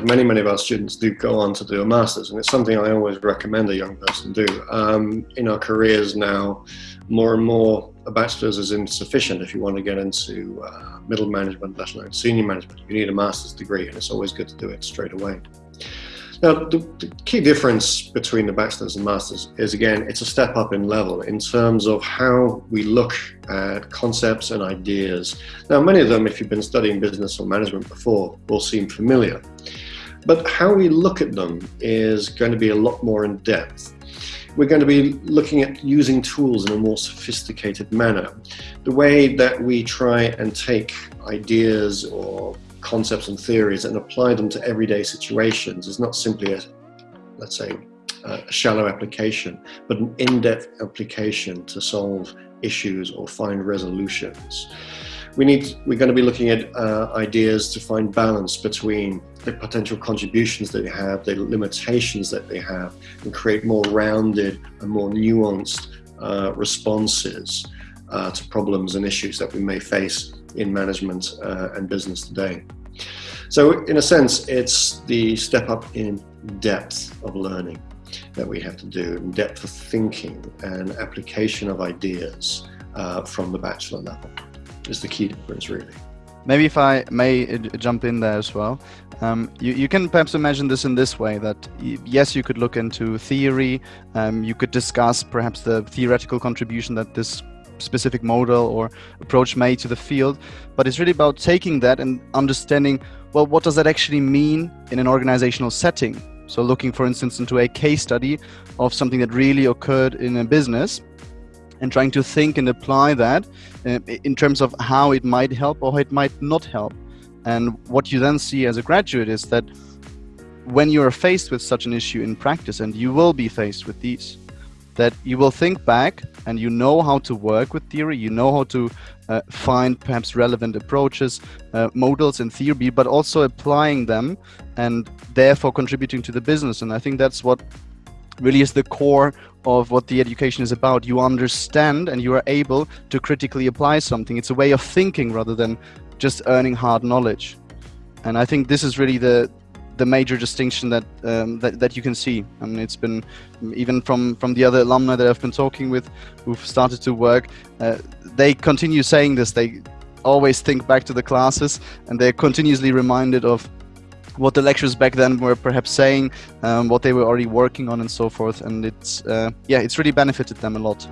but many, many of our students do go on to do a master's, and it's something I always recommend a young person do. Um, in our careers now, more and more, a bachelor's is insufficient if you want to get into uh, middle management, let alone senior management. You need a master's degree, and it's always good to do it straight away. Now, the, the, key difference between the bachelor's and master's is again, it's a step up in level in terms of how we look at concepts and ideas. Now, many of them, if you've been studying business or management before, will seem familiar. But how we look at them is going to be a lot more in depth. We're going to be looking at using tools in a more sophisticated manner. The way that we try and take ideas or concepts and theories and apply them to everyday situations is not simply a, let's say, a shallow application, but an in-depth application to solve issues or find resolutions. We need, we're going to be looking at uh, ideas to find balance between the potential contributions that they have, the limitations that they have, and create more rounded and more nuanced uh, responses uh, to problems and issues that we may face in management uh, and business today. So in a sense, it's the step up in depth of learning that we have to do, in depth of thinking and application of ideas uh, from the bachelor level is the key difference really. Maybe if I may uh, jump in there as well, um, you, you, can perhaps imagine this in this way that yes, you could look into theory, um, you could discuss perhaps the theoretical contribution that this specific model or approach made to the field, but it's really about taking that and understanding, well, what does that actually mean in an organizational setting? So looking, for instance, into a case study of something that really occurred in a business and trying to think and apply that uh, in terms of how it might help or it might not help. And what you then see as a graduate is that when you are faced with such an issue in practice, and you will be faced with these, that you will think back and you know how to work with theory, you know how to uh, find perhaps relevant approaches, uh, models in theory, but also applying them and therefore contributing to the business. And I think that's what really is the core of what the education is about. You understand and you are able to critically apply something. It's a way of thinking rather than just earning hard knowledge. And I think this is really the the major distinction that, um, that that you can see. Mean, it's been even from from the other alumni that I've been talking with, who've started to work. Uh, they continue saying this. They always think back to the classes, and they're continuously reminded of what the lecturers back then were perhaps saying, um, what they were already working on, and so forth. And it's uh, yeah, it's really benefited them a lot.